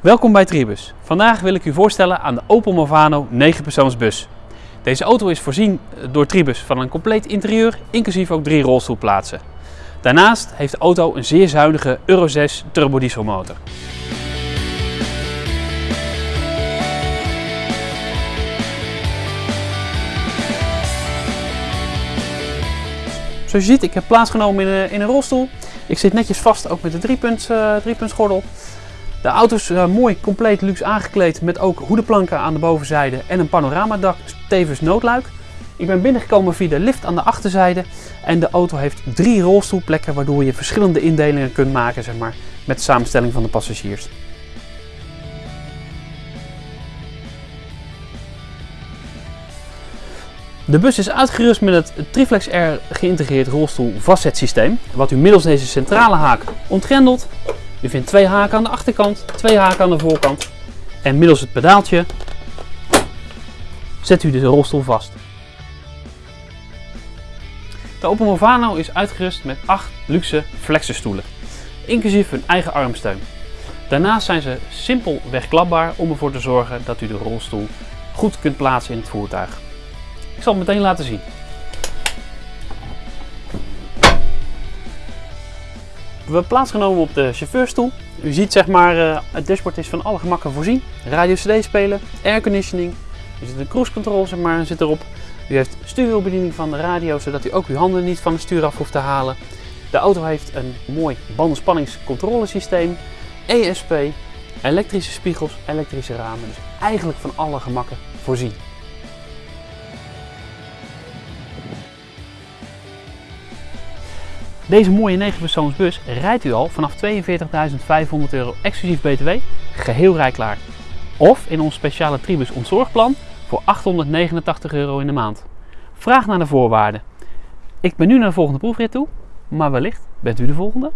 Welkom bij Tribus. Vandaag wil ik u voorstellen aan de Opel Movano 9-persoonsbus. Deze auto is voorzien door Tribus van een compleet interieur, inclusief ook drie rolstoelplaatsen. Daarnaast heeft de auto een zeer zuinige Euro 6 turbodieselmotor. Zoals je ziet, ik heb plaatsgenomen in een, in een rolstoel. Ik zit netjes vast ook met de driepunt, uh, driepuntsgordel. De auto is uh, mooi compleet luxe aangekleed met ook hoedenplanken aan de bovenzijde en een panoramadak, tevens noodluik. Ik ben binnengekomen via de lift aan de achterzijde en de auto heeft drie rolstoelplekken waardoor je verschillende indelingen kunt maken zeg maar, met de samenstelling van de passagiers. De bus is uitgerust met het Triflex R geïntegreerd rolstoel vastzetsysteem, wat u middels deze centrale haak ontgrendelt. U vindt twee haken aan de achterkant, twee haken aan de voorkant en middels het pedaaltje zet u de rolstoel vast. De Opel Movano is uitgerust met 8 luxe flexerstoelen, inclusief hun eigen armsteun. Daarnaast zijn ze simpel wegklapbaar om ervoor te zorgen dat u de rolstoel goed kunt plaatsen in het voertuig. Ik zal het meteen laten zien. We hebben plaatsgenomen op de chauffeurstoel. U ziet zeg maar, uh, het dashboard is van alle gemakken voorzien. Radio CD spelen, airconditioning. Er zit een cruise control zeg maar, zit erop. U heeft stuurwielbediening van de radio, zodat u ook uw handen niet van het stuur af hoeft te halen. De auto heeft een mooi bandenspanningscontrolesysteem, ESP, elektrische spiegels, elektrische ramen. Dus eigenlijk van alle gemakken voorzien. Deze mooie 9 persoonsbus rijdt u al vanaf 42.500 euro exclusief btw, geheel rijklaar. Of in ons speciale Tribus ontzorgplan voor 889 euro in de maand. Vraag naar de voorwaarden. Ik ben nu naar de volgende proefrit toe, maar wellicht bent u de volgende.